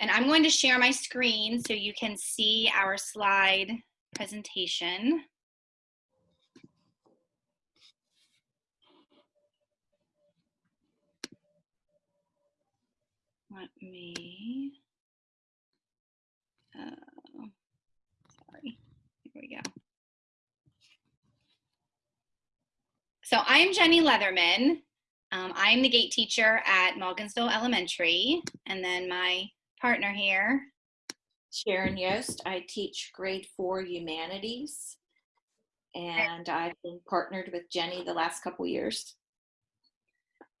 and I'm going to share my screen so you can see our slide presentation. Let me, oh, sorry, here we go. So I'm Jenny Leatherman. Um, I'm the gate teacher at Mulligansville Elementary. And then my partner here. Sharon Yost. I teach grade four humanities. And I've been partnered with Jenny the last couple years.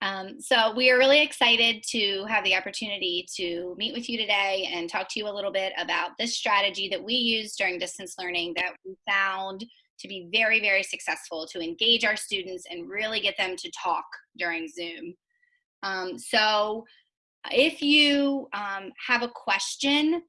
Um, so we are really excited to have the opportunity to meet with you today and talk to you a little bit about this strategy that we use during distance learning that we found to be very, very successful to engage our students and really get them to talk during Zoom. Um, so if you um, have a question,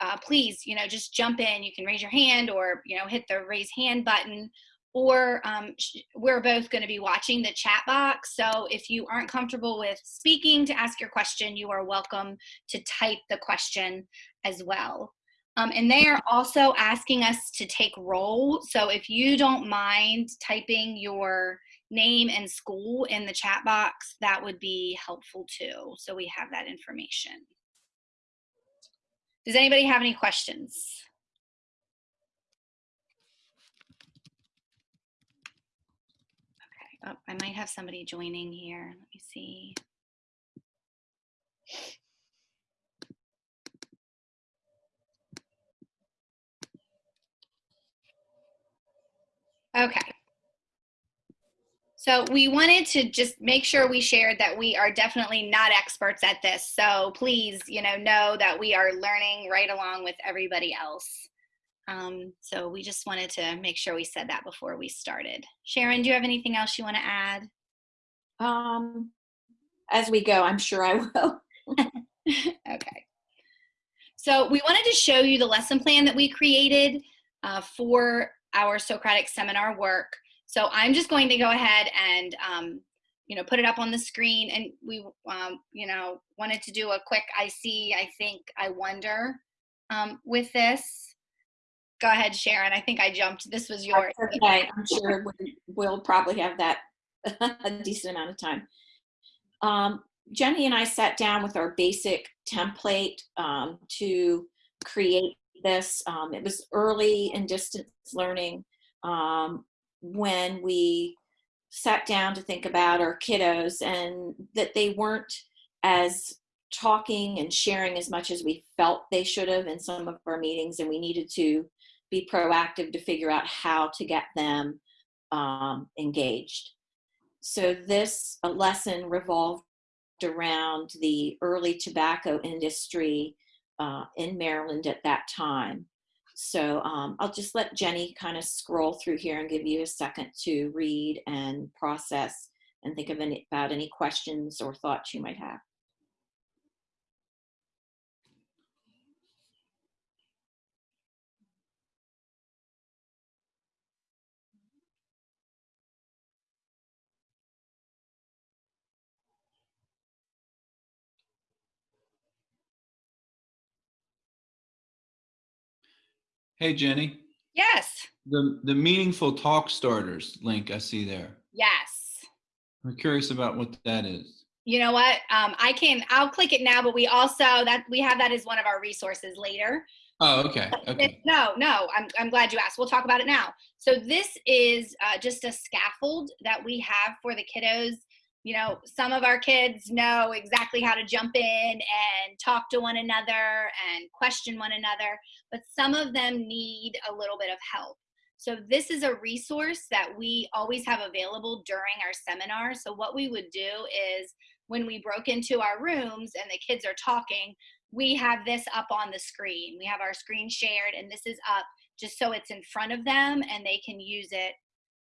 uh, please, you know, just jump in. You can raise your hand or, you know, hit the raise hand button or um, we're both going to be watching the chat box. So if you aren't comfortable with speaking to ask your question, you are welcome to type the question as well. Um, and they are also asking us to take roll. So if you don't mind typing your name and school in the chat box, that would be helpful too. So we have that information. Does anybody have any questions? Okay, Oh, I might have somebody joining here. Let me see. Okay. So we wanted to just make sure we shared that we are definitely not experts at this. So please, you know, know that we are learning right along with everybody else. Um, so we just wanted to make sure we said that before we started. Sharon, do you have anything else you want to add? Um, as we go, I'm sure I will. okay. So we wanted to show you the lesson plan that we created uh, for our Socratic seminar work. So I'm just going to go ahead and um, you know, put it up on the screen. And we, um, you know, wanted to do a quick I see, I think, I wonder um, with this. Go ahead, Sharon. I think I jumped. This was yours. Okay, I'm sure we'll probably have that a decent amount of time. Um, Jenny and I sat down with our basic template um, to create this. Um, it was early in distance learning um, when we sat down to think about our kiddos and that they weren't as talking and sharing as much as we felt they should have in some of our meetings and we needed to be proactive to figure out how to get them um, engaged. So this lesson revolved around the early tobacco industry uh, in Maryland at that time. So um, I'll just let Jenny kind of scroll through here and give you a second to read and process and think of any, about any questions or thoughts you might have. Hey, Jenny. Yes. The, the meaningful talk starters link I see there. Yes. I'm curious about what that is. You know what? Um, I can, I'll click it now, but we also, that we have that as one of our resources later. Oh, okay. okay. No, no, I'm, I'm glad you asked. We'll talk about it now. So this is uh, just a scaffold that we have for the kiddos you know, some of our kids know exactly how to jump in and talk to one another and question one another, but some of them need a little bit of help. So this is a resource that we always have available during our seminar. So what we would do is when we broke into our rooms and the kids are talking, we have this up on the screen. We have our screen shared and this is up just so it's in front of them and they can use it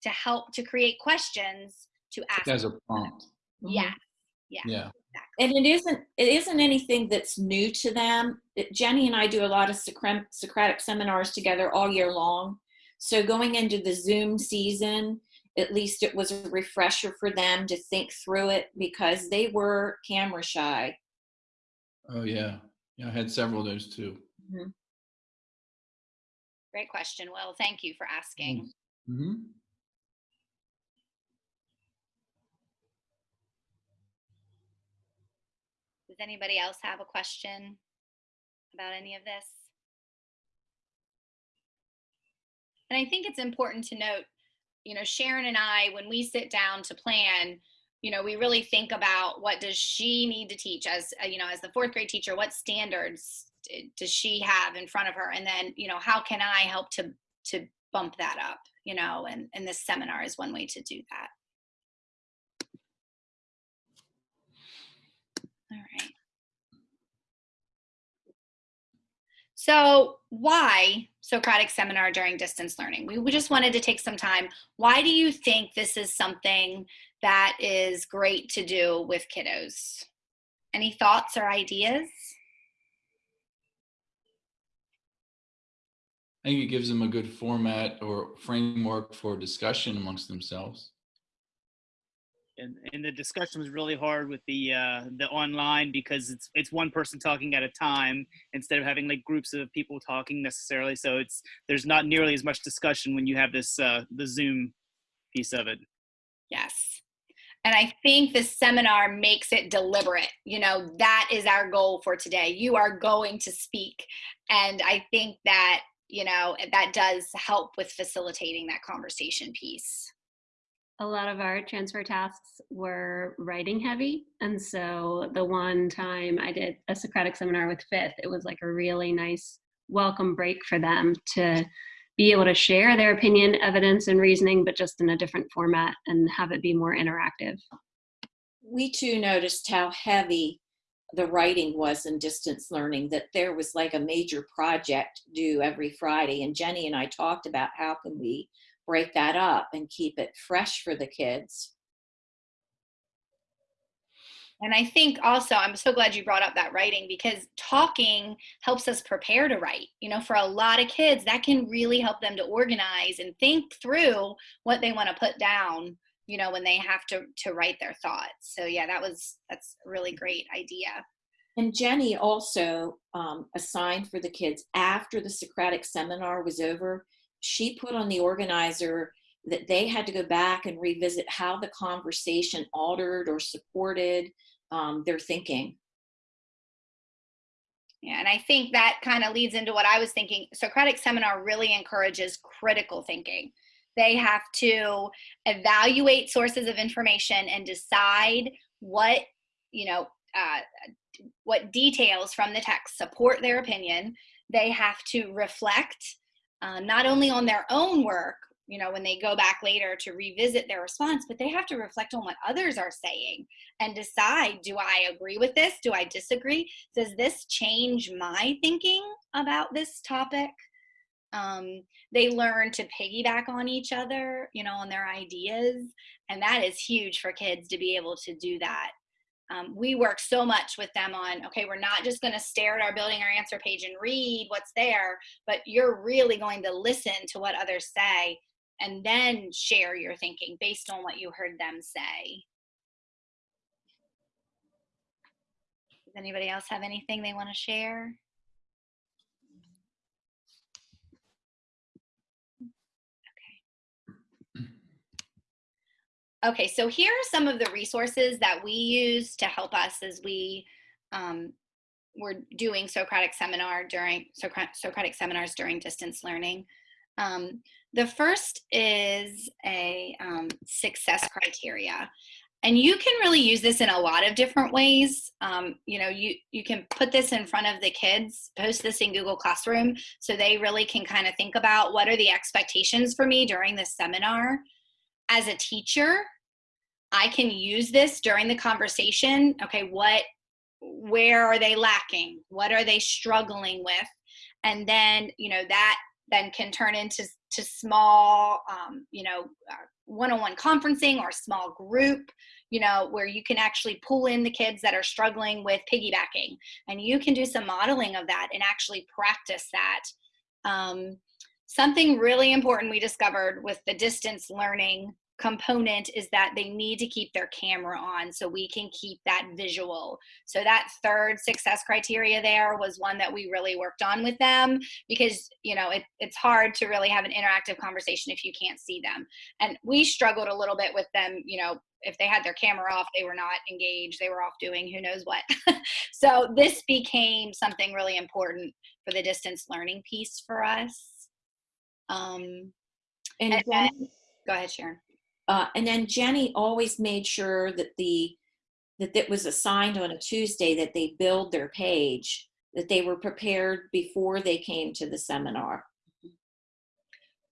to help to create questions to ask. As a prompt. Yeah. Mm-hmm. Yeah. Yeah. Exactly. And it isn't it isn't anything that's new to them. It, Jenny and I do a lot of Socratic seminars together all year long. So going into the Zoom season, at least it was a refresher for them to think through it because they were camera shy Oh, yeah. Yeah, I had several of those too. Great question, Will. Thank you for asking. hmm Does anybody else have a question about any of this? And I think it's important to note, you know, Sharon and I, when we sit down to plan, you know, we really think about what does she need to teach as, uh, you know, as the fourth grade teacher, what standards does she have in front of her? And then, you know, how can I help to, to bump that up, you know, and, and this seminar is one way to do that. All right. So why Socratic seminar during distance learning? We, just wanted to take some time. Why do you think this is something that is great to do with kiddos? Any thoughts or ideas? I think it gives them a good format or framework for discussion amongst themselves. And, and the discussion was really hard with the uh, the online because it's it's one person talking at a time instead of having like groups of people talking necessarily. So it's there's not nearly as much discussion when you have this uh, the Zoom piece of it. Yes. And I think the seminar makes it deliberate. You know, that is our goal for today. You are going to speak. And I think that, you know, that does help with facilitating that conversation piece. A lot of our transfer tasks were writing heavy. And so the one time I did a Socratic seminar with Fifth, it was like a really nice welcome break for them to be able to share their opinion, evidence, and reasoning, but just in a different format and have it be more interactive. We too noticed how heavy the writing was in distance learning, that there was like a major project due every Friday. And Jenny and I talked about how can we break that up and keep it fresh for the kids. And I think also, I'm so glad you brought up that writing because talking helps us prepare to write. You know, for a lot of kids, that can really help them to organize and think through what they want to put down, you know, when they have to, to write their thoughts. So, yeah, that was, that's a really great idea. And Jenny also um, assigned for the kids after the Socratic seminar was over, she put on the organizer that they had to go back and revisit how the conversation altered or supported um, their thinking. Yeah, and I think that kind of leads into what I was thinking. Socratic seminar really encourages critical thinking. They have to evaluate sources of information and decide what, you know, uh, what details from the text support their opinion. They have to reflect uh, not only on their own work, you know, when they go back later to revisit their response, but they have to reflect on what others are saying and decide do I agree with this? Do I disagree? Does this change my thinking about this topic? Um, they learn to piggyback on each other, you know, on their ideas. And that is huge for kids to be able to do that. Um, we work so much with them on okay we're not just going to stare at our building our answer page and read what's there but you're really going to listen to what others say and then share your thinking based on what you heard them say. Does anybody else have anything they want to share Okay, so here are some of the resources that we use to help us as we um, were doing Socratic seminar during Socratic, Socratic seminars during distance learning. Um, the first is a um, success criteria. And you can really use this in a lot of different ways. Um, you know, you, you can put this in front of the kids, post this in Google Classroom, so they really can kind of think about what are the expectations for me during this seminar as a teacher, I can use this during the conversation. Okay, what, where are they lacking? What are they struggling with? And then, you know, that then can turn into to small, um, you know, uh, one-on-one conferencing or small group, you know, where you can actually pull in the kids that are struggling with piggybacking, and you can do some modeling of that and actually practice that. Um, something really important we discovered with the distance learning component is that they need to keep their camera on so we can keep that visual. So that third success criteria there was one that we really worked on with them because, you know, it, it's hard to really have an interactive conversation if you can't see them. And we struggled a little bit with them, you know, if they had their camera off, they were not engaged. They were off doing who knows what. so this became something really important for the distance learning piece for us. Um, And And- Jenny, go ahead, Sharon. uh, and then Jenny always made sure that the that it was assigned on a Tuesday that they build their page, that they were prepared before they came to the seminar.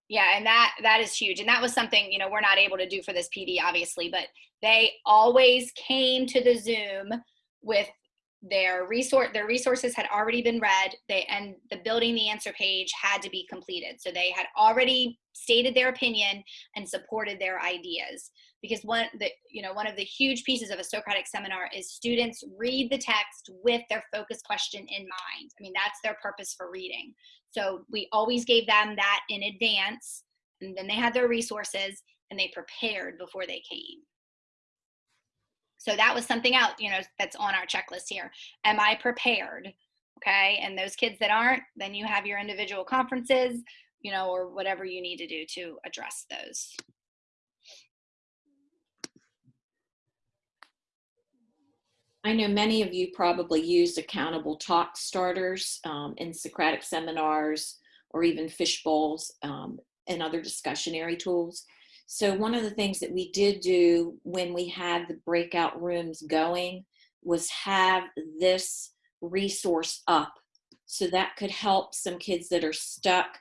Yeah, and that that is huge. And that was something, you know, we're not able to do for this PD obviously, but they always came to the Zoom with their resource their resources had already been read they and the building the answer page had to be completed. So they had already stated their opinion and supported their ideas. Because one the you know one of the huge pieces of a socratic seminar is students read the text with their focus question in mind. I mean that's their purpose for reading. So we always gave them that in advance and then they had their resources and they prepared before they came so that was something else you know that's on our checklist here. Am i prepared? Okay and those kids that aren't then you have your individual conferences you know or whatever you need to do to address those. I know many of you probably used accountable talk starters um, in Socratic seminars or even fish bowls um, and other discussionary tools. So one of the things that we did do when we had the breakout rooms going was have this resource up so that could help some kids that are stuck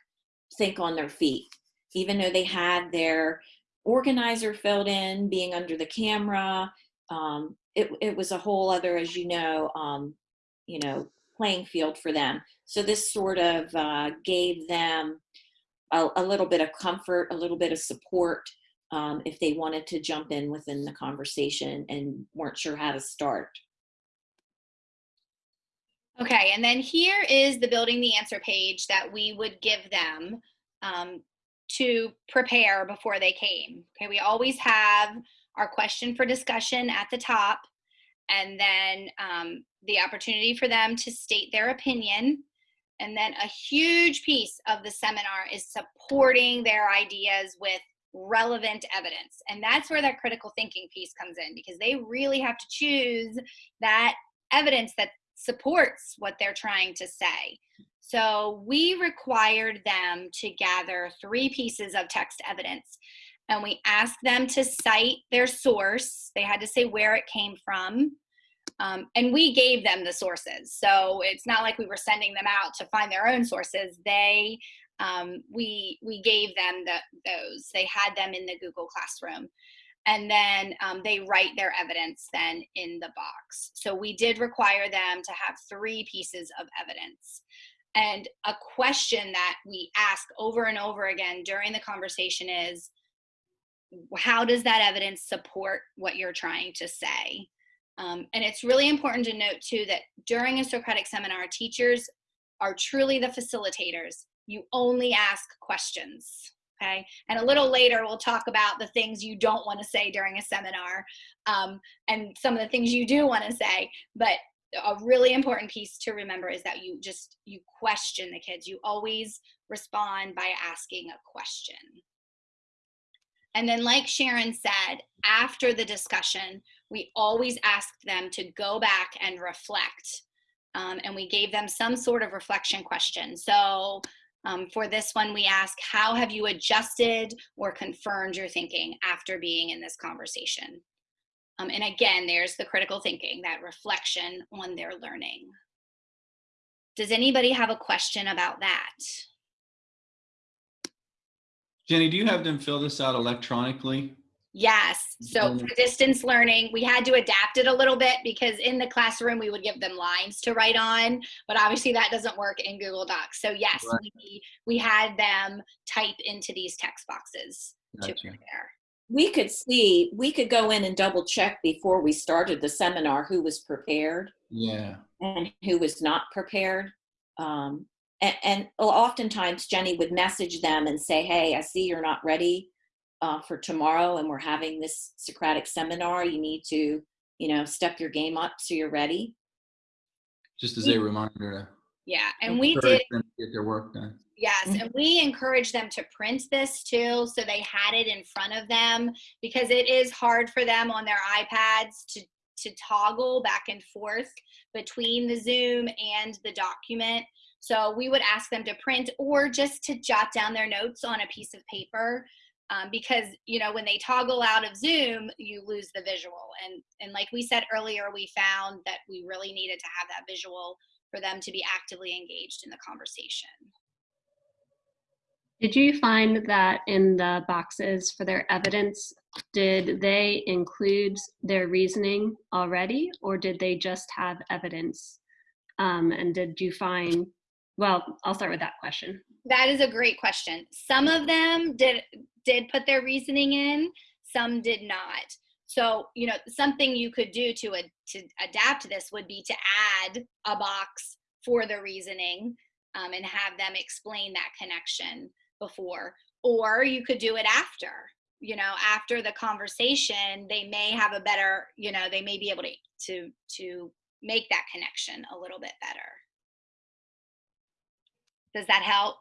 think on their feet. Even though they had their organizer filled in, being under the camera, um, it, it was a whole other, as you know, um, you know, playing field for them. So this sort of uh, gave them a, a, little bit of comfort, a little bit of support um, if they wanted to jump in within the conversation and weren't sure how to start. Okay, and then here is the building the answer page that we would give them um, to prepare before they came. Okay, we always have our question for discussion at the top, and then um, the opportunity for them to state their opinion. And then a huge piece of the seminar is supporting their ideas with relevant evidence. And that's where that critical thinking piece comes in because they really have to choose that evidence that supports what they're trying to say. So we required them to gather three pieces of text evidence and we asked them to cite their source. They had to say where it came from. Um, and we gave them the sources. So it's not like we were sending them out to find their own sources. They, um, we, we gave them the, those. They had them in the Google Classroom. And then um, they write their evidence then in the box. So we did require them to have three pieces of evidence. And a question that we ask over and over again during the conversation is, how does that evidence support what you're trying to say? Um, and it's really important to note too that during a Socratic seminar, teachers are truly the facilitators. You only ask questions, okay? And a little later, we'll talk about the things you don't want to say during a seminar um, and some of the things you do want to say. But a really important piece to remember is that you just, you question the kids. You always respond by asking a question. And then, like Sharon said, after the discussion, we always asked them to go back and reflect. Um, and we gave them some sort of reflection question. So um, for this one, we ask, how have you adjusted or confirmed your thinking after being in this conversation? Um, and again, there's the critical thinking, that reflection on their learning. Does anybody have a question about that? Jenny, do you have them fill this out electronically? Yes. So for distance learning, we had to adapt it a little bit because in the classroom we would give them lines to write on, but obviously that doesn't work in Google Docs. So yes, Right. we, we had them type into these text boxes to prepare. We could see, we could go in and double check before we started the seminar who was prepared Yeah. and who was not prepared. Um, and, and oftentimes Jenny would message them and say, hey, I see you're not ready. Uh, for tomorrow and we're having this Socratic seminar, you need to, you know, step your game up so you're ready. Just as a reminder Yeah, and we did them to get their work done. Yes, Mhm. and we encourage them to print this too, so they had it in front of them because it is hard for them on their iPads to to toggle back and forth between the Zoom and the document. So we would ask them to print or just to jot down their notes on a piece of paper. Um, because you know when they toggle out of Zoom, you lose the visual, and and like we said earlier, we found that we really needed to have that visual for them to be actively engaged in the conversation. Did you find that in the boxes for their evidence, did they include their reasoning already, or did they just have evidence? Um, and did you find, well, I'll start with that question. That is a great question. Some of them did did put their reasoning in, some did not. So, you know, something you could do to to adapt this would be to add a box for the reasoning um, and have them explain that connection before. Or you could do it after. You know, after the conversation, they may have a better, you know, they may be able to to to make that connection a little bit better. Does that help?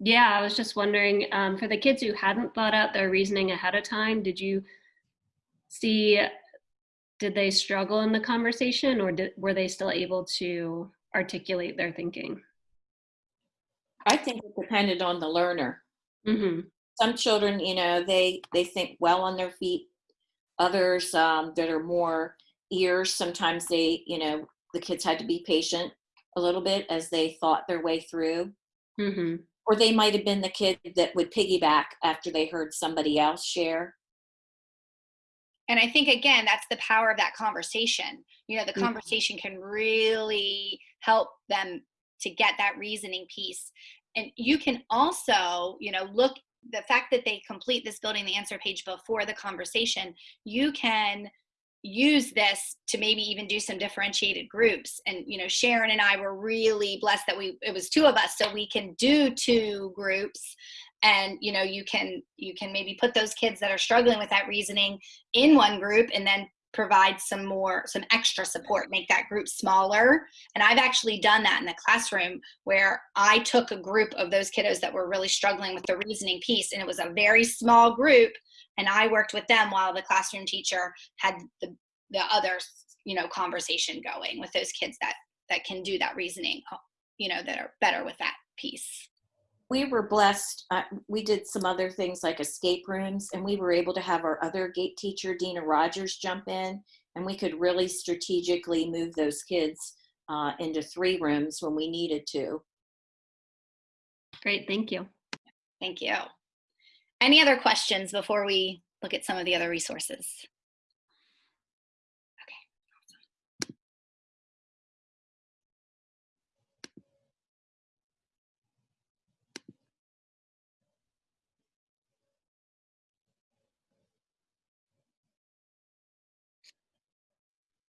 Yeah, I was just wondering um, for the kids who hadn't thought out their reasoning ahead of time, did you see, did they struggle in the conversation or did, were they still able to articulate their thinking? I think it depended on the learner. hmm Some children, you know, they they think well on their feet. Others um, that are more ears, sometimes they, you know, the kids had to be patient a little bit as they thought their way through. hmm Or they might have been the kid that would piggyback after they heard somebody else share. and i think again that's the power of that conversation you know the Mhm. conversation can really help them to get that reasoning piece and you can also you know look the fact that they complete this building the answer page before the conversation you can use this to maybe even do some differentiated groups. And you know sharon and i were really blessed that we it was two of us so we can do two groups. And you know you can you can maybe put those kids that are struggling with that reasoning in one group and then provide some more some extra support make that group smaller. And i've actually done that in the classroom where i took a group of those kiddos that were really struggling with the reasoning piece and it was a very small group and i worked with them while the classroom teacher had the the other you know conversation going with those kids that that can do that reasoning you know that are better with that piece we were blessed. Uh, we did some other things like escape rooms, and we were able to have our other gate teacher, Dina Rogers, jump in, and we could really strategically move those kids uh, into three rooms when we needed to. Great, thank you. Thank you. Any other questions before we look at some of the other resources? Okay.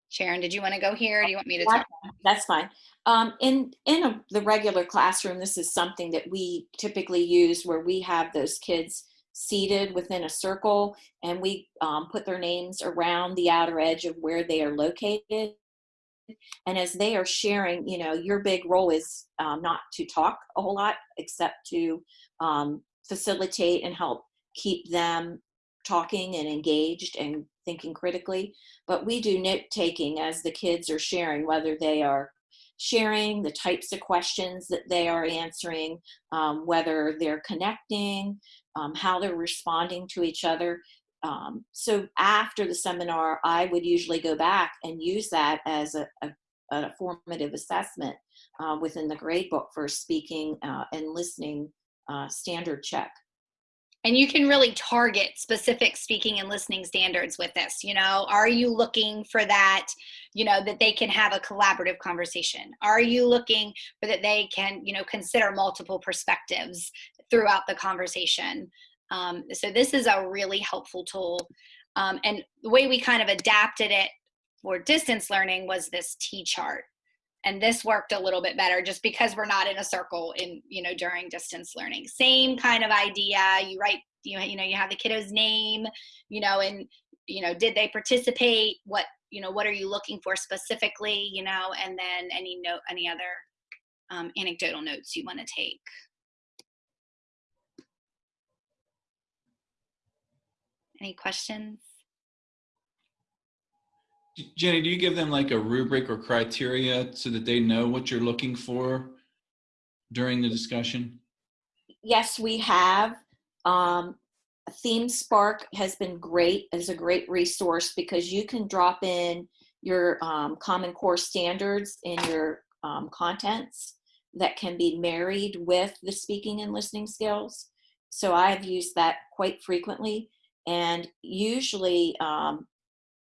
Sharon, did you want to go here? Or do you want me to talk? That's fine. Um, in in a, the regular classroom, this is something that we typically use where we have those kids seated within a circle and we um, put their names around the outer edge of where they are located. And as they are sharing, you know, your big role is um, not to talk a whole lot, except to um, facilitate and help keep them talking and engaged and thinking critically. But we do note taking as the kids are sharing, whether they are sharing the types of questions that they are answering, um, whether they're connecting, um, how they're responding to each other. Um, so after the seminar, I would usually go back and use that as a, a, a formative assessment uh, within the grade book for speaking uh, and listening uh, standard check. And you can really target specific speaking and listening standards with this you know? Are you looking for that you know that they can have a collaborative conversation? Are you looking for that they can you know consider multiple perspectives throughout the conversation? Um, so this is a really helpful tool. Um, and the way we kind of adapted it for distance learning was this t chart and this worked a little bit better just because we're not in a circle in you know during distance learning. Same kind of idea. You write you you know you have the kiddo's name you know and you know did they participate? What you know what are you looking for specifically you know and then any note any other um, anecdotal notes you want to take? Any questions Jenny, do you give them like a rubric or criteria so that they know what you're looking for during the discussion? Yes, we have. Um, Theme Spark has been great as a great resource because you can drop in your um, Common Core standards in your um, contents that can be married with the speaking and listening skills. So I've used that quite frequently. And usually um,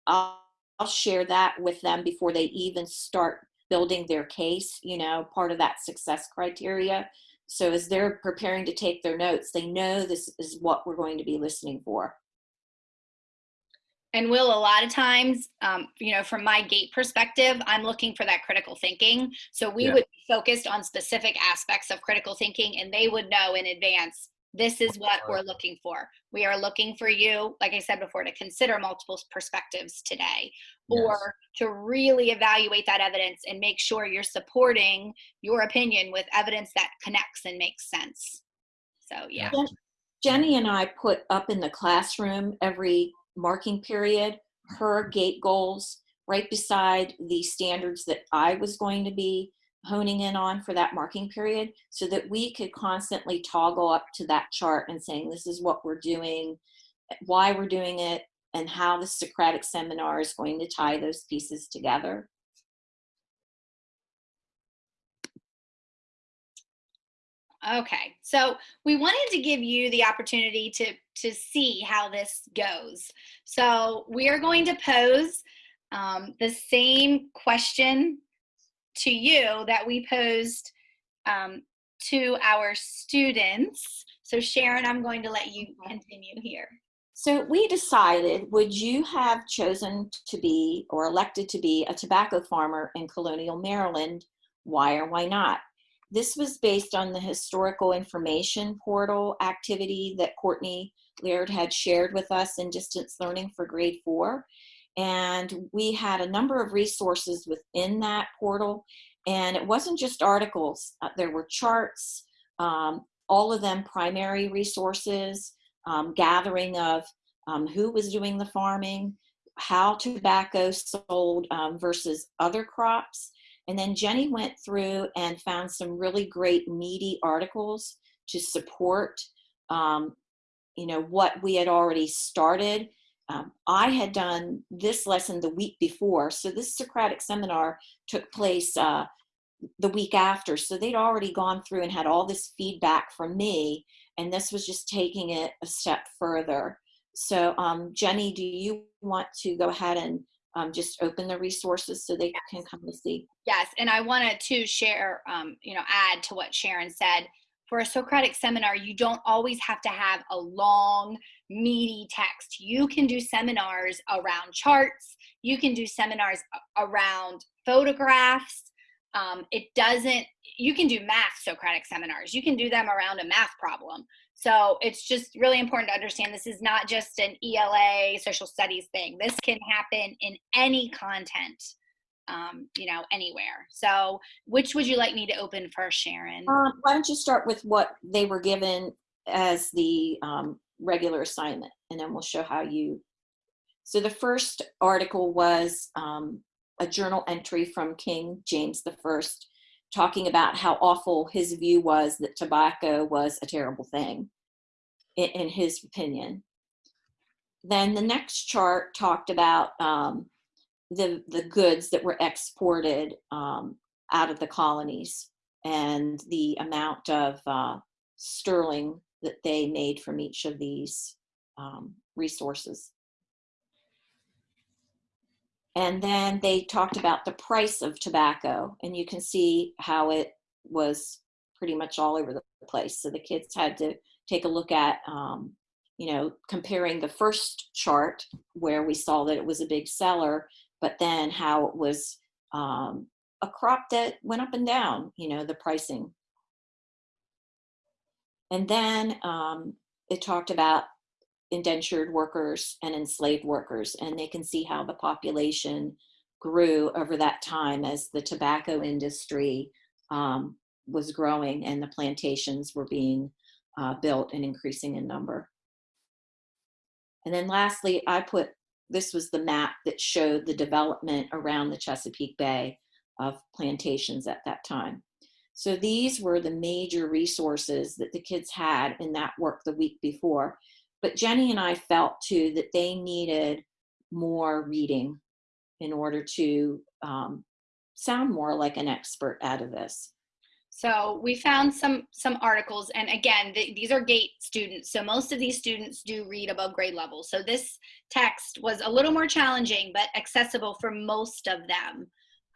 I'll I'll share that with them before they even start building their case, you know, part of that success criteria. So as they're preparing to take their notes, they know this is what we're going to be listening for. And will a lot of times, um, you know, from my gate perspective, I'm looking for that critical thinking. So we Yeah. would be focused on specific aspects of critical thinking, and they would know in advance this is what we're looking for. We are looking for you, like I said before, to consider multiple perspectives today or to really evaluate that evidence and make sure you're supporting your opinion with evidence that connects and makes sense. So, yeah. Jen- Jenny and I put up in the classroom every marking period her gate goals right beside the standards that I was going to be honing in on for that marking period so that we could constantly toggle up to that chart and saying this is what we're doing, why we're doing it, and how the Socratic seminar is going to tie those pieces together. Okay, so we wanted to give you the opportunity to to see how this goes. So we are going to pose um, the same question to you that we posed um, to our students. So Sharon, I'm going to let you continue here. So we decided, would you have chosen to be or elected to be a tobacco farmer in colonial Maryland? Why or why not? This was based on the historical information portal activity that Courtney Laird had shared with us in distance learning for grade four. And we had a number of resources within that portal. And it wasn't just articles, uh, there were charts, um, all of them primary resources, um, gathering of um, who was doing the farming, how tobacco sold um, versus other crops. And then Jenny went through and found some really great meaty articles to support, um, you know, what we had already started. Um, I had done this lesson the week before, so this Socratic seminar took place uh, the week after. So they'd already gone through and had all this feedback from me, and this was just taking it a step further. So, um, Jenny, do you want to go ahead and um, just open the resources so they can come and see? Yes, and I wanted to share, um, you know, add to what Sharon said. For a Socratic seminar, you don't always have to have a long, meaty text. You can do seminars around charts. You can do seminars around photographs. Um, it doesn't, you can do math Socratic seminars. You can do them around a math problem. So it's just really important to understand this is not just an ELA social studies thing. This can happen in any content, um, you know, anywhere. So which would you like me to open first, Sharon? Um, why don't you start with what they were given as the um, regular assignment, and then we'll show how you. So the first article was um, a journal entry from King James the First, talking about how awful his view was that tobacco was a terrible thing, in, in his opinion. Then the next chart talked about um, the the goods that were exported um, out of the colonies and the amount of uh, sterling that they made from each of these um, resources. And then they talked about the price of tobacco, and you can see how it was pretty much all over the place. So the kids had to take a look at, um, you know, comparing the first chart where we saw that it was a big seller, but then how it was um, a crop that went up and down, you know, the pricing. And then um, it talked about indentured workers and enslaved workers, and they can see how the population grew over that time as the tobacco industry um, was growing and the plantations were being uh, built and increasing in number. And then lastly, I put, this was the map that showed the development around the Chesapeake Bay of plantations at that time. So these were the major resources that the kids had in that work the week before. But Jenny and I felt too that they needed more reading in order to um, sound more like an expert out of this. So we found some some articles, and again, th these are GATE students, so most of these students do read above grade level. So this text was a little more challenging, but accessible for most of them.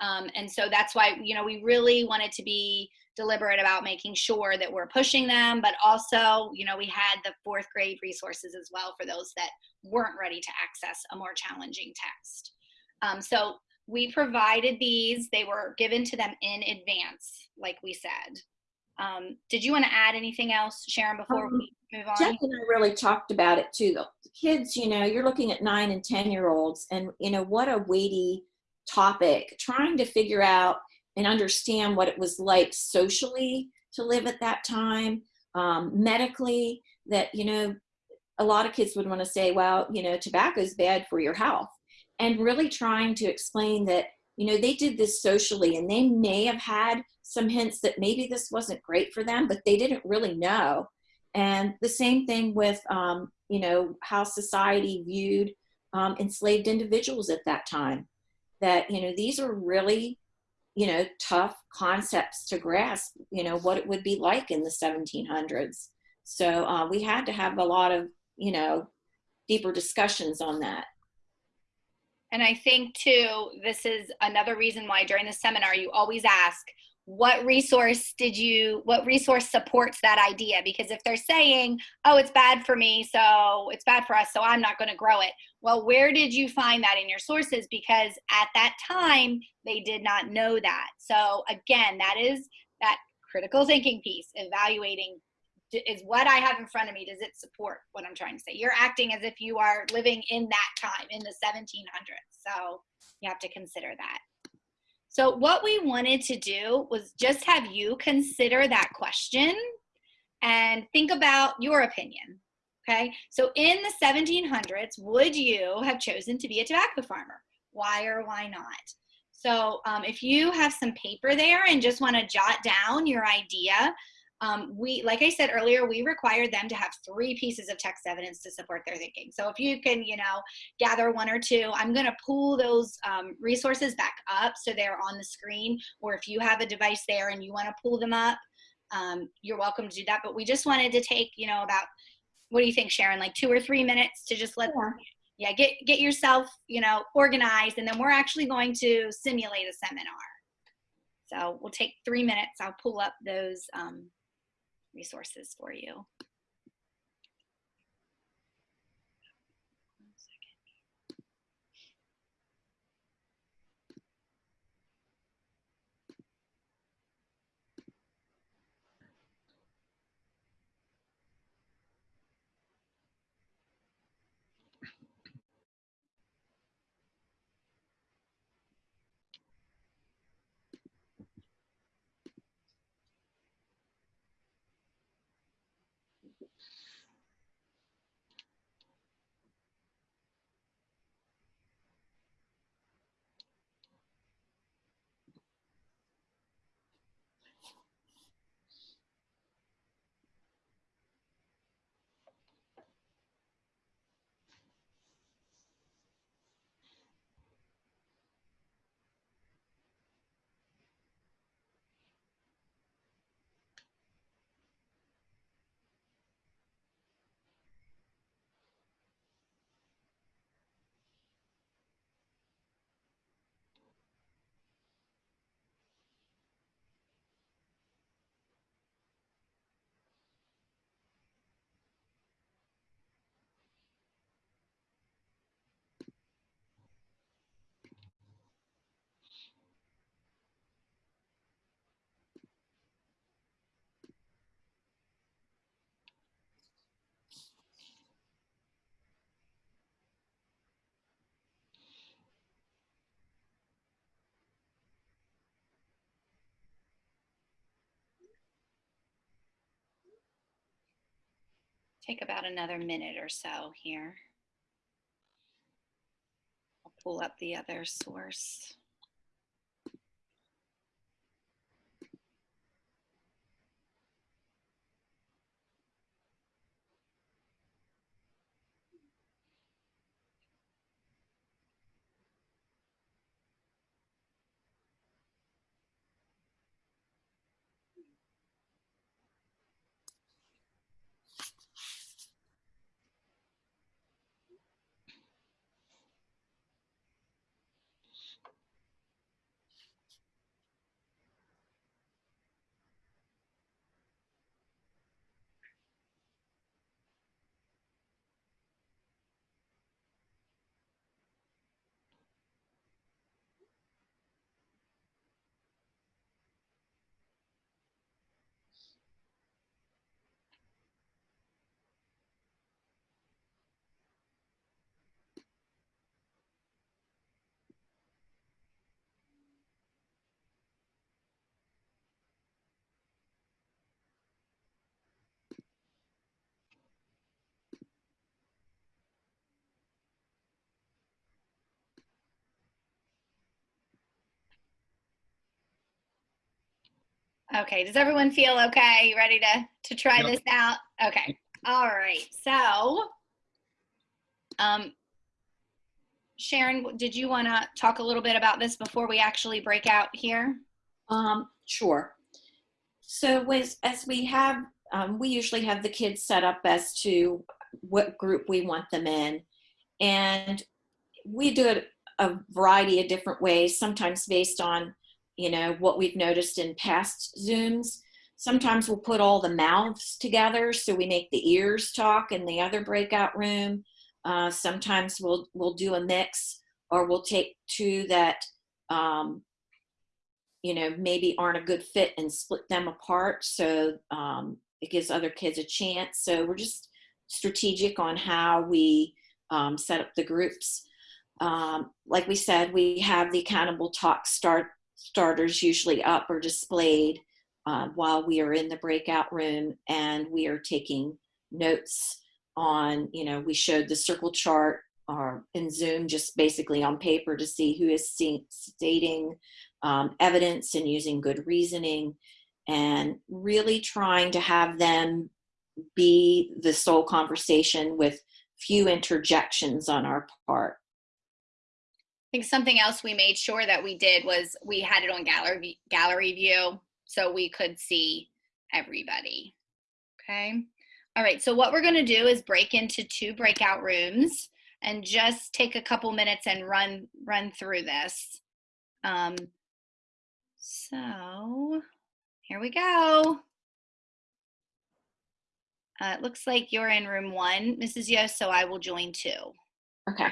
Um, and so that's why you know we really wanted to be deliberate about making sure that we're pushing them, but also you know we had the fourth grade resources as well for those that weren't ready to access a more challenging text. Um, so we provided these. They were given to them in advance, like we said. Um, did you want to add anything else, Sharon, before Um, we move on? Jeff and I really talked about it too. The kids, you know, you're looking at nine and 10 year olds and, you know, what a weighty topic, trying to figure out and understand what it was like socially to live at that time, um, medically, that, you know, a lot of kids would want to say, well, you know, tobacco is bad for your health. And really trying to explain that, you know, they did this socially and they may have had some hints that maybe this wasn't great for them, but they didn't really know. And the same thing with, um, you know, how society viewed um, enslaved individuals at that time. That, you know, these are really, you know, tough concepts to grasp, you know, what it would be like in the 1700s. So uh, we had to have a lot of, you know, deeper discussions on that. And I think too, this is another reason why during the seminar you always ask, what resource did you, what resource supports that idea? Because if they're saying, oh, it's bad for me, so it's bad for us, so I'm not going to grow it. Well, where did you find that in your sources? Because at that time, they did not know that. So again, that is that critical thinking piece, evaluating is what I have in front of me, does it support what I'm trying to say? You're acting as if you are living in that time, in the 1700s. So you have to consider that. So what we wanted to do was just have you consider that question and think about your opinion. Okay, so in the 1700s, would you have chosen to be a tobacco farmer? Why or why not? So um, if you have some paper there and just want to jot down your idea, um, we, like I said earlier, we require them to have three pieces of text evidence to support their thinking. So if you can, you know, gather one or two, I'm going to pull those um, resources back up so they're on the screen. Or if you have a device there and you want to pull them up, um, you're welcome to do that. But we just wanted to take, you know, about what do you think, Sharon? Like two or three minutes to just let Sure. yeah get get yourself you know organized, and then we're actually going to simulate a seminar. So we'll take three minutes. I'll pull up those um, resources for you. Take about another minute or so here. I'll pull up the other source. Okay, does everyone feel okay? Ready to to try Yep. this out? Okay. All right. So, um, Sharon, did you want to talk a little bit about this before we actually break out here? Um, sure. So as, as we have, um, we usually have the kids set up as to what group we want them in. And we do it a variety of different ways, sometimes based on, you know, what we've noticed in past Zooms. Sometimes we'll put all the mouths together so we make the ears talk in the other breakout room. Uh, sometimes we'll, we'll do a mix or we'll take two that, um, you know, maybe aren't a good fit and split them apart. So um, it gives other kids a chance. So we're just strategic on how we um, set up the groups. Um, like we said, we have the accountable talk start starters usually up or displayed uh, while we are in the breakout room and we are taking notes on, you know, we showed the circle chart or in Zoom just basically on paper to see who is stating um, evidence and using good reasoning and really trying to have them be the sole conversation with few interjections on our part. I think something else we made sure that we did was we had it on gallery gallery view so we could see everybody. Okay. All right. So what we're going to do is break into two breakout rooms and just take a couple minutes and run run through this. Um, so here we go. Uh, it looks like you're in room one, Mrs. Yo, so I will join two. Okay.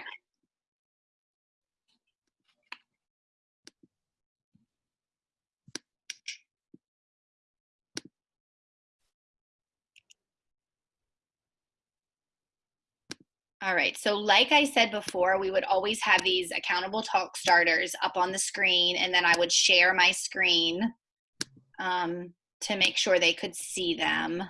All right. So, like I said before, we would always have these accountable talk starters up on the screen, and then I would share my screen um, to make sure they could see them.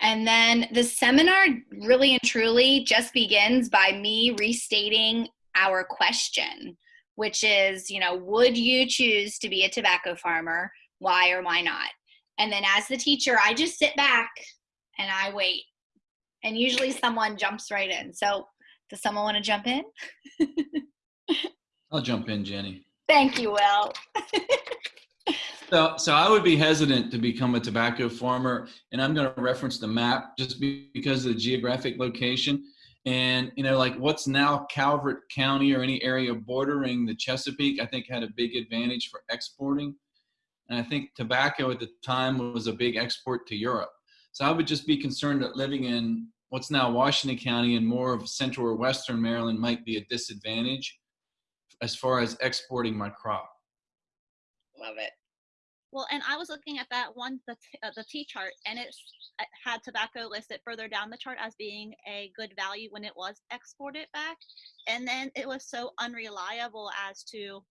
And then the seminar really and truly just begins by me restating our question, which is, you know, would you choose to be a tobacco farmer? Why or why not? And then as the teacher, I just sit back and I wait. And usually someone jumps right in. So, does someone want to jump in? I'll jump in, Jenny. Thank you, Will. So, so I would be hesitant to become a tobacco farmer, and I'm going to reference the map just because of the geographic location. And you know, like what's now Calvert County or any area bordering the Chesapeake, I think had a big advantage for exporting. And I think tobacco at the time was a big export to Europe. So I would just be concerned that living in what's now Washington County and more of central or western Maryland might be a disadvantage as far as exporting my crop. Love it. Well, and I was looking at that one, the, t- uh, the T chart, and it had tobacco listed further down the chart as being a good value when it was exported back. And then it was so unreliable as to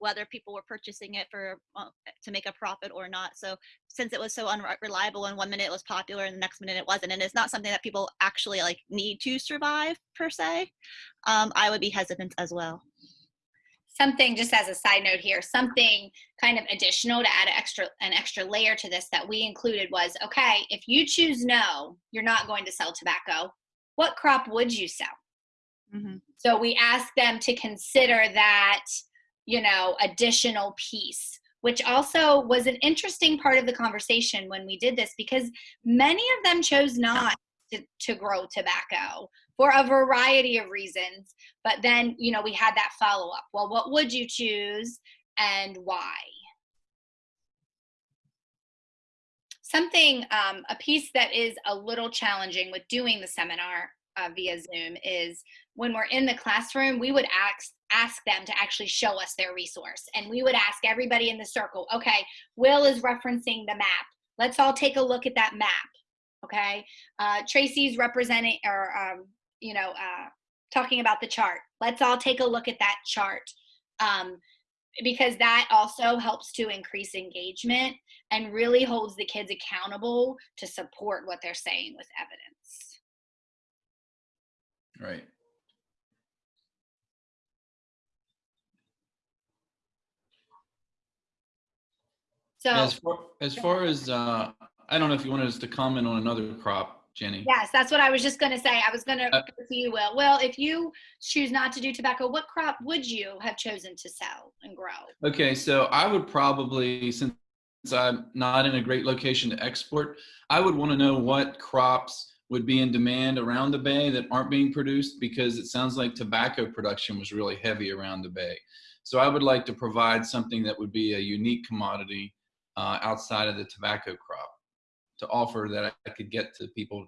whether people were purchasing it for uh, to make a profit or not. So since it was so unreliable and one minute it was popular and the next minute it wasn't, and it's not something that people actually like need to survive per se, um, I would be hesitant as well something just as a side note here something kind of additional to add an extra an extra layer to this that we included was okay if you choose no you're not going to sell tobacco what crop would you sell mm-hmm. so we asked them to consider that you know additional piece which also was an interesting part of the conversation when we did this because many of them chose not to, to grow tobacco for a variety of reasons. But then, you know, we had that follow up. Well, what would you choose and why? Something, um, a piece that is a little challenging with doing the seminar uh, via Zoom is when we're in the classroom, we would ask ask them to actually show us their resource. And we would ask everybody in the circle, okay, Will is referencing the map. Let's all take a look at that map okay uh, tracy's representing or um, you know uh, talking about the chart let's all take a look at that chart um, because that also helps to increase engagement and really holds the kids accountable to support what they're saying with evidence right so as far as, far as uh, I don't know if you wanted us to comment on another crop, Jenny. Yes, that's what I was just going to say. I was going to uh, go to you, Will. Well, if you choose not to do tobacco, what crop would you have chosen to sell and grow? Okay, so I would probably, since I'm not in a great location to export, I would want to know what crops would be in demand around the bay that aren't being produced because it sounds like tobacco production was really heavy around the bay. So I would like to provide something that would be a unique commodity uh, outside of the tobacco crop to offer that I could get to people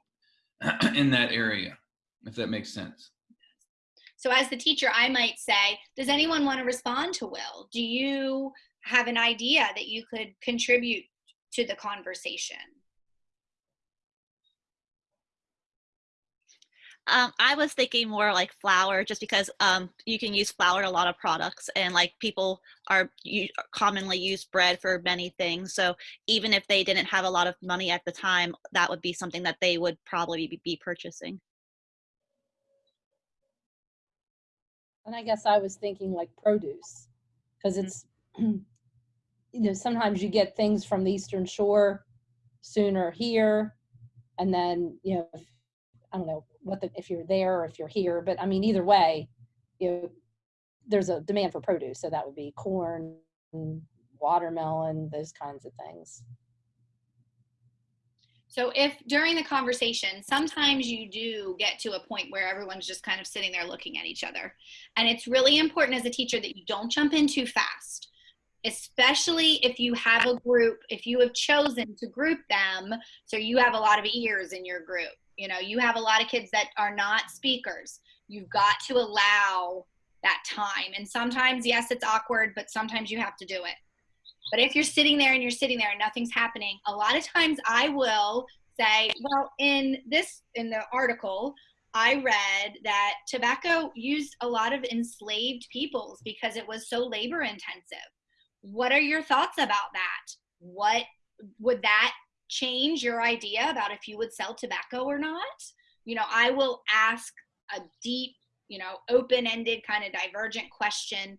in that area, if that makes sense. So, as the teacher, I might say, Does anyone want to respond to Will? Do you have an idea that you could contribute to the conversation? Um, I was thinking more like flour, just because um, you can use flour in a lot of products, and like people are you, commonly use bread for many things. So even if they didn't have a lot of money at the time, that would be something that they would probably be, be purchasing. And I guess I was thinking like produce, because Mm-hmm. it's you know sometimes you get things from the Eastern Shore sooner here, and then you know I don't know what the if you're there or if you're here, but I mean either way, you know, there's a demand for produce, so that would be corn, watermelon, those kinds of things. So, if during the conversation, sometimes you do get to a point where everyone's just kind of sitting there looking at each other. And it's really important as a teacher that you don't jump in too fast, especially if you have a group, if you have chosen to group them. So, you have a lot of ears in your group. You know, you have a lot of kids that are not speakers. You've got to allow that time. And sometimes, yes, it's awkward, but sometimes you have to do it. But if you're sitting there and you're sitting there and nothing's happening, a lot of times I will say, well, in this, in the article, I read that tobacco used a lot of enslaved peoples because it was so labor intensive. What are your thoughts about that? What would that change your idea about if you would sell tobacco or not? You know, I will ask a deep, you know, open ended kind of divergent question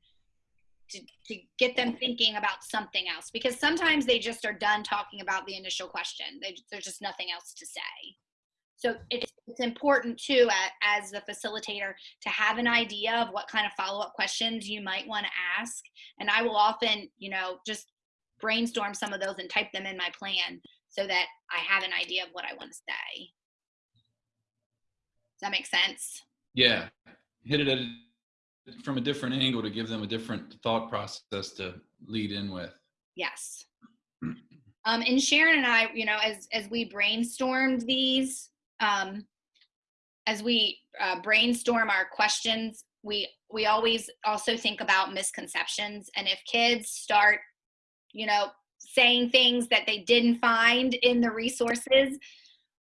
to, to get them thinking about something else because sometimes they just are done talking about the initial question. They, there's just nothing else to say. So it's, it's important too, as the facilitator, to have an idea of what kind of follow-up questions you might want to ask. And I will often, you know, just brainstorm some of those and type them in my plan so that I have an idea of what I want to say. Does that make sense? Yeah, hit it at a, from a different angle to give them a different thought process to lead in with. Yes. Um, and Sharon and I, you know, as as we brainstormed these, um, as we uh, brainstorm our questions, we we always also think about misconceptions. And if kids start, you know, saying things that they didn't find in the resources,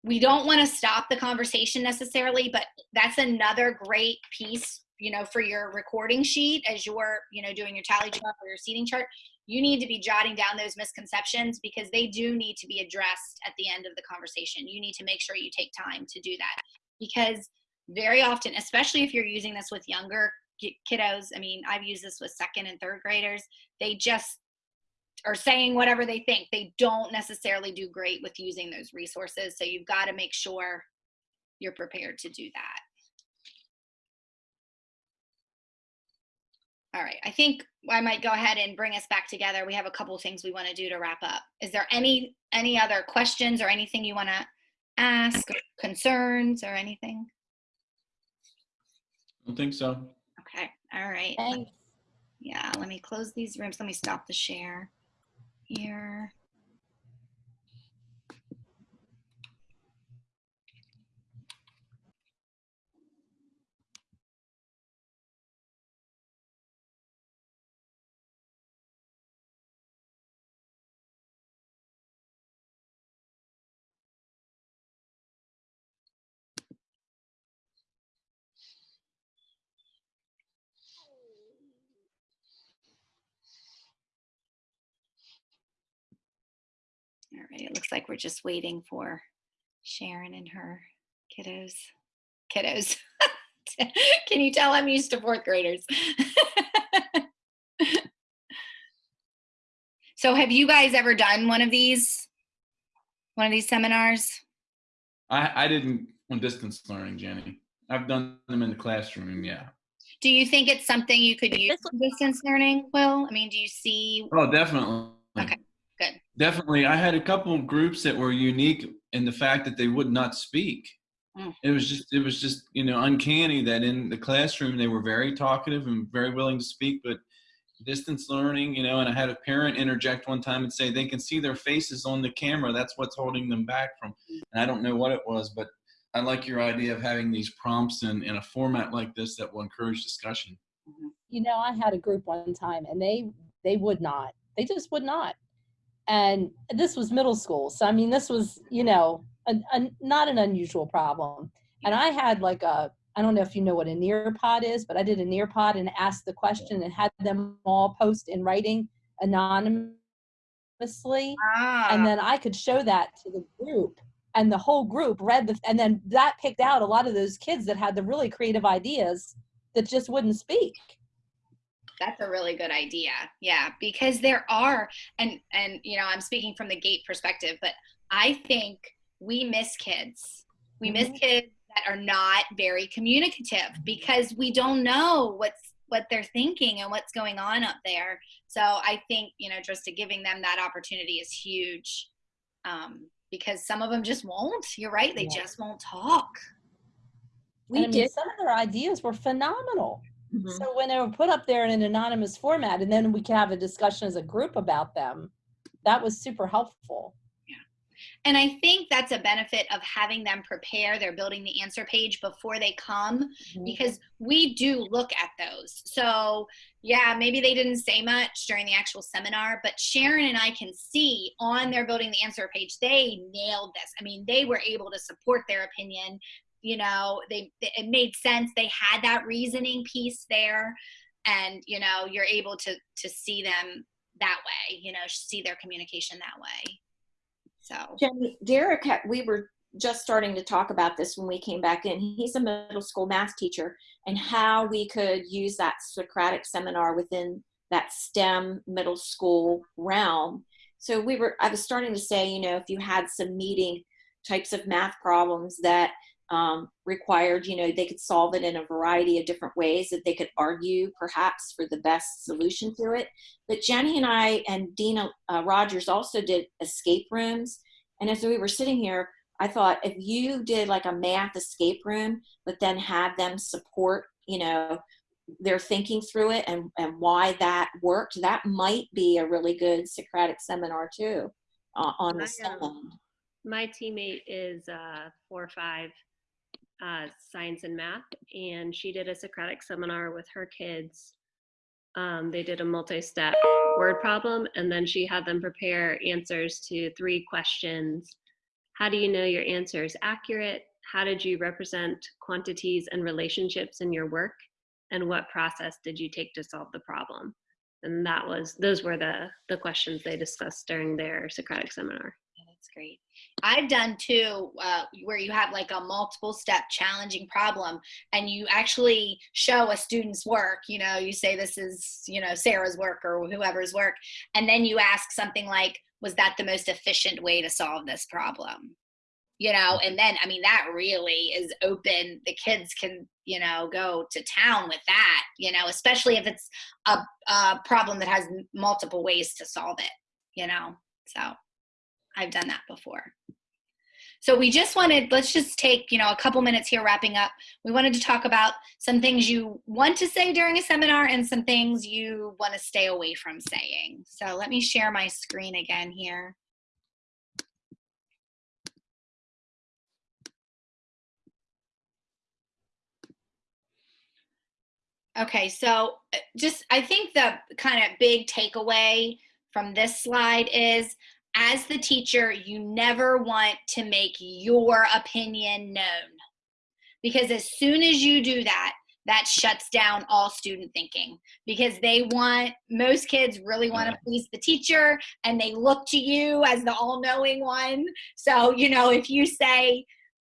we don't want to stop the conversation necessarily, but that's another great piece you know, for your recording sheet as you're, you know, doing your tally chart or your seating chart, you need to be jotting down those misconceptions because they do need to be addressed at the end of the conversation. You need to make sure you take time to do that because very often, especially if you're using this with younger kiddos, I mean, I've used this with second and third graders, they just are saying whatever they think. They don't necessarily do great with using those resources. So you've got to make sure you're prepared to do that. All right, I think I might go ahead and bring us back together. We have a couple things we want to do to wrap up. Is there any any other questions or anything you want to ask, or concerns or anything? I don't think so. Okay, all right. Thanks. Yeah, let me close these rooms. Let me stop the share here. All right, it looks like we're just waiting for Sharon and her kiddos. Kiddos. Can you tell I'm used to fourth graders? so have you guys ever done one of these? One of these seminars? I, I didn't on distance learning, Jenny. I've done them in the classroom, yeah. Do you think it's something you could use distance learning, Will? I mean, do you see? Oh, definitely. Definitely. I had a couple of groups that were unique in the fact that they would not speak. Mm. It was just, it was just, you know, uncanny that in the classroom they were very talkative and very willing to speak, but distance learning, you know, and I had a parent interject one time and say they can see their faces on the camera. That's what's holding them back from. And I don't know what it was, but I like your idea of having these prompts in, in a format like this that will encourage discussion. you know i had a group one time and they they would not they just would not and this was middle school. So i mean this was you know a, a, not an unusual problem. And i had like a i don't know if you know what a nearpod is but i did a nearpod and asked the question and had them all post in writing anonymously. Ah, and then i could show that to the group and the whole group read the and then that picked out a lot of those kids that had the really creative ideas that just wouldn't speak that's a really good idea. Yeah, because there are, and and you know, I'm speaking from the gate perspective, but I think we miss kids. We miss Mhm. kids that are not very communicative because we don't know what's what they're thinking and what's going on up there. So I think you know, just to giving them that opportunity is huge, um, because some of them just won't. You're right; they Yeah. just won't talk. We and I mean, did. some of their ideas were phenomenal. Mhm. So when they were put up there in an anonymous format, and then we could have a discussion as a group about them, that was super helpful. Yeah, And I think that's a benefit of having them prepare their building the answer page before they come Mhm. because we do look at those. So, yeah, maybe they didn't say much during the actual seminar, but Sharon and I can see on their building the answer page, they nailed this. I mean, they were able to support their opinion. You know, they it made sense. They had that reasoning piece there, and you know, you're able to to see them that way. You know, see their communication that way. So. Jenny, Derek, we were just starting to talk about this when we came back in. He's a middle school math teacher and how we could use that Socratic seminar within that STEM middle school realm. So we were, I was starting to say, you know, if you had some meeting types of math problems that um, required, you know, they could solve it in a variety of different ways that they could argue perhaps for the best solution to it. But Jenny and I and Dina uh, Rogers also did escape rooms. And as we were sitting here, I thought if you did like a math escape room, but then had them support, you know, their thinking through it and, and why that worked, that might be a really good Socratic seminar too uh, on the I, um, my teammate is uh, four or five uh, science and math, and she did a Socratic seminar with her kids. Um, they did a multi-step word problem, and then she had them prepare answers to three questions. How do you know your answer is accurate? How did you represent quantities and relationships in your work? and what process did you take to solve the problem? And that was those were the the questions they discussed during their Socratic seminar. That's great. I've done too, uh, where you have like a multiple step challenging problem and you actually show a student's work. You know, you say this is, you know, Sarah's work or whoever's work. And then you ask something like, was that the most efficient way to solve this problem? You know, and then, I mean, that really is open. The kids can, you know, go to town with that, you know, especially if it's a, a problem that has multiple ways to solve it, you know, so. I've done that before. So we just wanted, let's just take, you know, a couple minutes here wrapping up. We wanted to talk about some things you want to say during a seminar and some things you want to stay away from saying. So let me share my screen again here. Okay, so uh, just I think the kind of big takeaway from this slide is as the teacher, you never want to make your opinion known. Because as soon as you do that, that shuts down all student thinking. Because they want most kids really want to please the teacher and they look to you as the all-knowing one. So you know if you say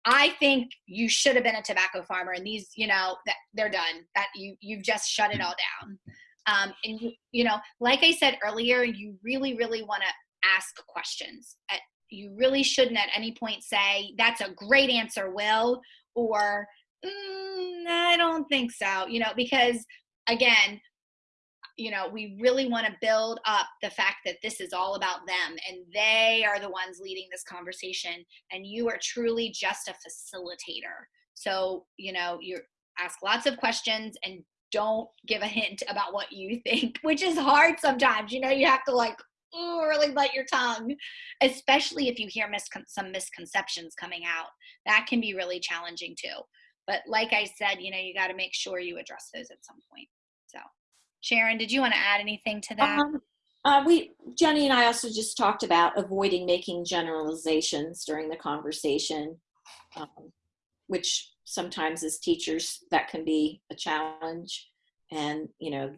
i think you should have been a tobacco farmer and these you know that they're done. That you you've just shut it all down. Um, and you you know like i said earlier you really really want to ask questions. You really shouldn't at any point say, that's a great answer, Will, or mm, I don't think so, you know, because again, you know, we really want to build up the fact that this is all about them and they are the ones leading this conversation and you are truly just a facilitator. So, you know, you ask lots of questions and don't give a hint about what you think, which is hard sometimes. You know, you have to like really bite your tongue, especially if you hear miscon- some misconceptions coming out. That can be really challenging too. But like I said, you know, you got to make sure you address those at some point. So, Sharon, did you want to add anything to that? Um, uh, we, Jenny and I also just talked about avoiding making generalizations during the conversation, um, which sometimes as teachers that can be a challenge. And, you know,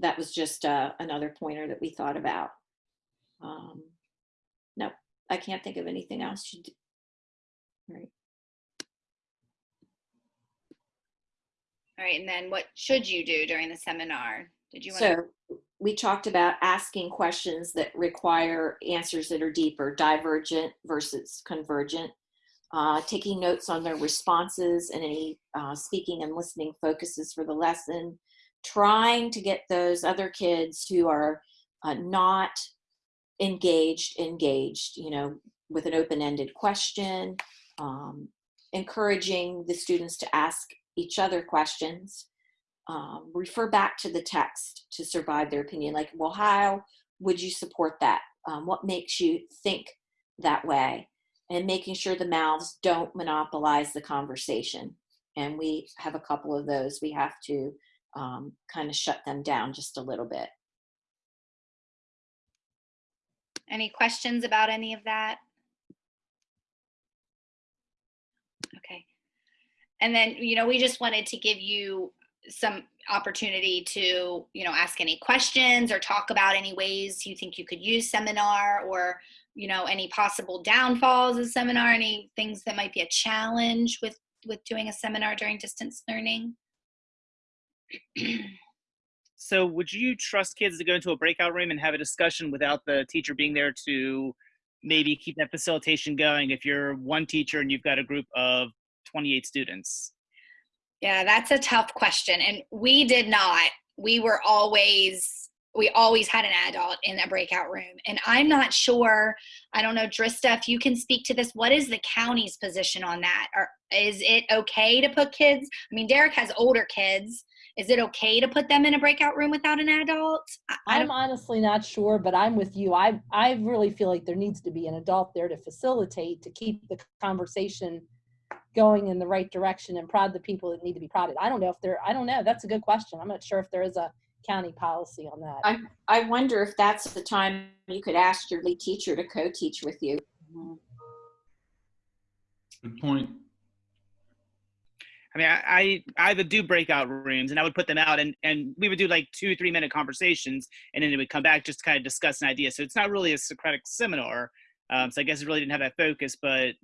that was just uh, another pointer that we thought about. Um, no, I can't think of anything else. You do. Right. All right, and then what should you do during the seminar? Did you want to So we talked about asking questions that require answers that are deeper, divergent versus convergent, uh, taking notes on their responses and any uh, speaking and listening focuses for the lesson, trying to get those other kids who are uh, not engaged engaged you know with an open-ended question um, encouraging the students to ask each other questions um, refer back to the text to survive their opinion like well how would you support that? Um, what makes you think that way? And making sure the mouths don't monopolize the conversation. And we have a couple of those. We have to um, kind of shut them down just a little bit. any questions about any of that? Okay. And then, you know, we just wanted to give you some opportunity to, you know, ask any questions or talk about any ways you think you could use seminar or, you know, any possible downfalls of seminar, any things that might be a challenge with with doing a seminar during distance learning. So would you trust kids to go into a breakout room and have a discussion without the teacher being there to maybe keep that facilitation going if you're one teacher and you've got a group of 28 students? Yeah, that's a tough question. And we did not. We were always, we always had an adult in a breakout room. And I'm not sure, I don't know, Drista, if you can speak to this, what is the county's position on that? Or is it okay to put kids? I mean, Derek has older kids. Is it okay to put them in a breakout room without an adult? I, I I'm don't, honestly not sure, but I'm with you. I I really feel like there needs to be an adult there to facilitate to keep the conversation going in the right direction and prod the people that need to be prodded. I don't know if there. I don't know. That's a good question. I'm not sure if there is a county policy on that. I, I wonder if that's the time you could ask your lead teacher to co-teach with you. Good point. I mean, I, I do breakout rooms and I would put them out and, and we would do like two, three minute conversations and then it would come back just to kind of discuss an idea. So it's not really a Socratic seminar. Um, so I guess it really didn't have that focus, but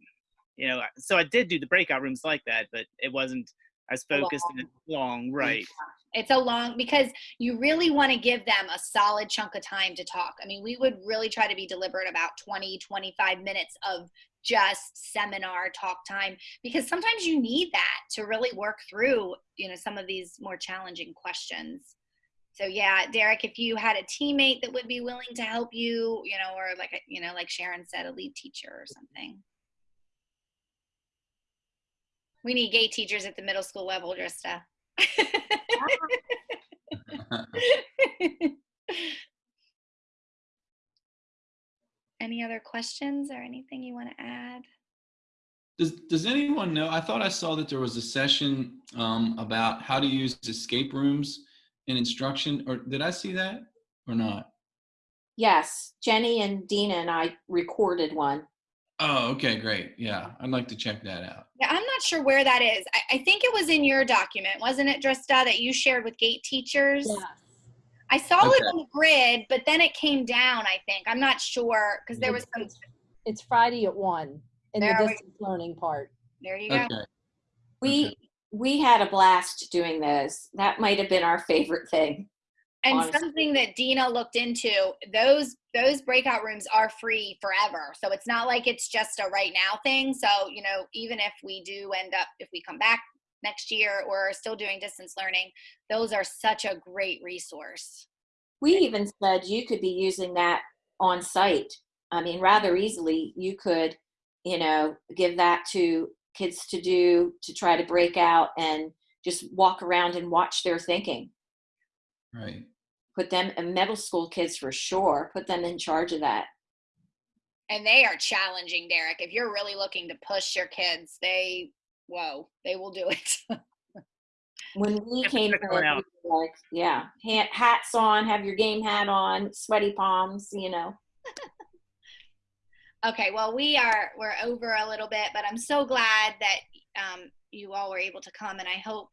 you know, so I did do the breakout rooms like that, but it wasn't as focused and long, right? It's a long because you really want to give them a solid chunk of time to talk. I mean, we would really try to be deliberate about 20, 25 minutes of just seminar talk time because sometimes you need that to really work through, you know, some of these more challenging questions. So yeah, Derek, if you had a teammate that would be willing to help you, you know, or like you know, like Sharon said, a lead teacher or something. We need gate teachers at the middle school level, Drista. Any other questions or anything you want to add? Does, does anyone know? I thought I saw that there was a session um, about how to use escape rooms in instruction, or did I see that or not? Yes, Jenny and Dina and I recorded one. Oh, okay, great. Yeah, I'd like to check that out. Yeah, I'm not sure where that is. I, I think it was in your document, wasn't it, Drista, that you shared with gate teachers? Yes. I saw it on the grid, but then it came down, I think. I'm not sure because there was It's- some. it's- It's Friday at one in the There we- distance learning part. There you go. Okay. We Okay. we had a blast doing this. That might have been our favorite thing. And honestly. something that Dina looked into, those those breakout rooms are free forever. So it's not like it's just a right now thing. So, you know, even if we do end up if we come back next year or are still doing distance learning, those are such a great resource. We even said you could be using that on site. I mean, rather easily, you could, you know, give that to kids to do to try to break out and just walk around and watch their thinking. Right. Put them, and middle school kids for sure, put them in charge of that. And they are challenging, Derek. If you're really looking to push your kids, they whoa, they will do it. When we Have came check in, out. like, yeah, hats on, have your game hat on, sweaty palms, you know. Okay, well, we are we're over a little bit, but I'm so glad that um, you all were able to come, and I hope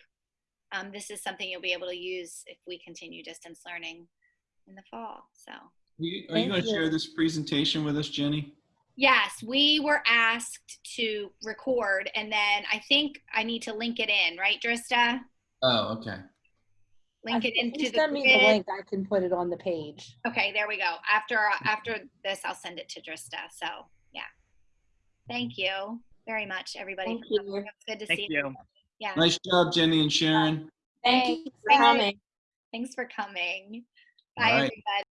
um, this is something you'll be able to use if we continue distance learning in the fall. So, Are you, you going to share this presentation with us, Jenny? Yes, we were asked to record, and then I think I need to link it in, right, Drista? Oh, okay. Link it If into the Send me the link, I can put it on the page. Okay, there we go. After after this, I'll send it to Drista. So, yeah. Thank you very much, everybody. Thank for you. It was good to Thank see you. Yeah. Nice job, Jenny and Sharon. Thank Thanks. you for coming. Thanks for coming. Bye, right. everybody.